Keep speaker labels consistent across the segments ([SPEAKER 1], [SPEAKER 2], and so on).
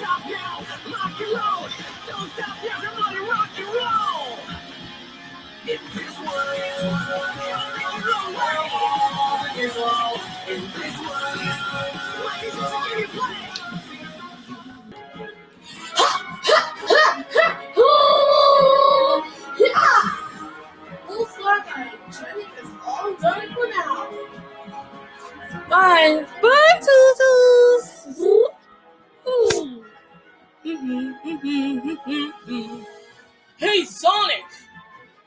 [SPEAKER 1] stop now, lock your own. Don't stop now, come on and rock and roll. In this world, in this world, in this world, what is this game you play?
[SPEAKER 2] Looks like our journey is all done for now.
[SPEAKER 3] Bye. Bye, Tootles. Hey, Sonic.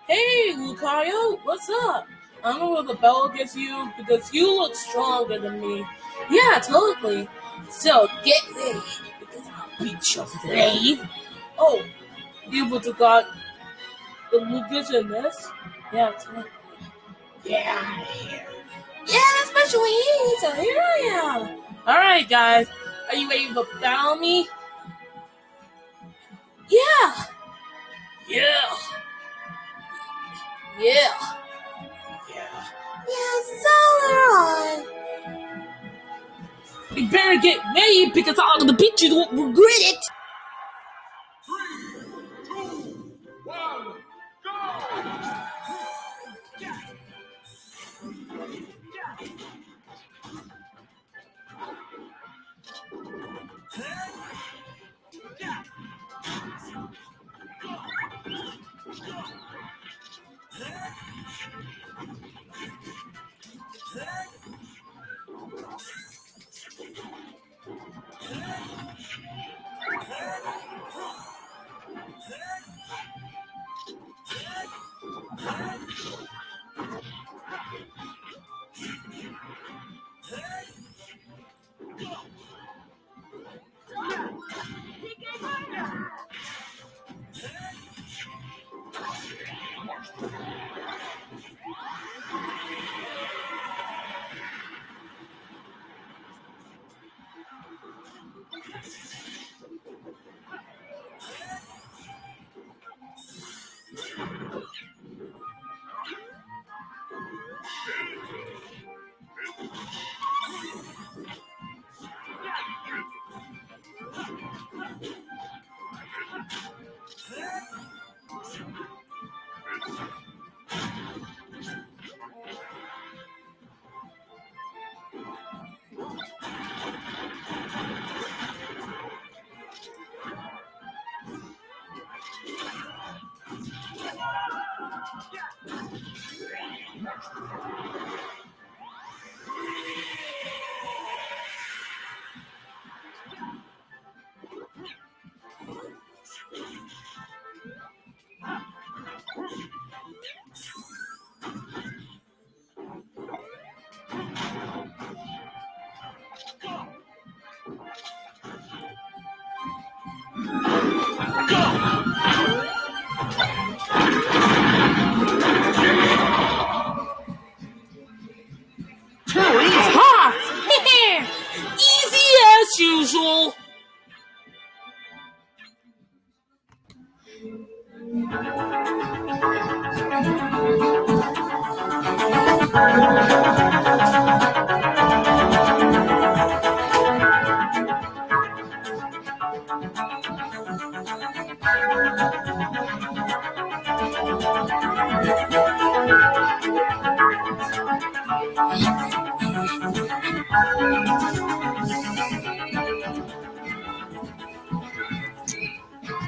[SPEAKER 3] Hey, Lucario. What's up? I don't know what the bell gets you because you look stronger than me. Yeah, totally. So get ready because I'll beat your slave. Oh, you would have got the Lucas in this? Yeah, totally. Yeah, I here. Yeah, that's my sweet. So here I am. All right, guys. Are you ready to battle me? Yeah. Yeah. Yeah,
[SPEAKER 2] so am
[SPEAKER 3] You better get ready because I'm gonna beat you. Don't regret it. Thank you. Ha! as usual.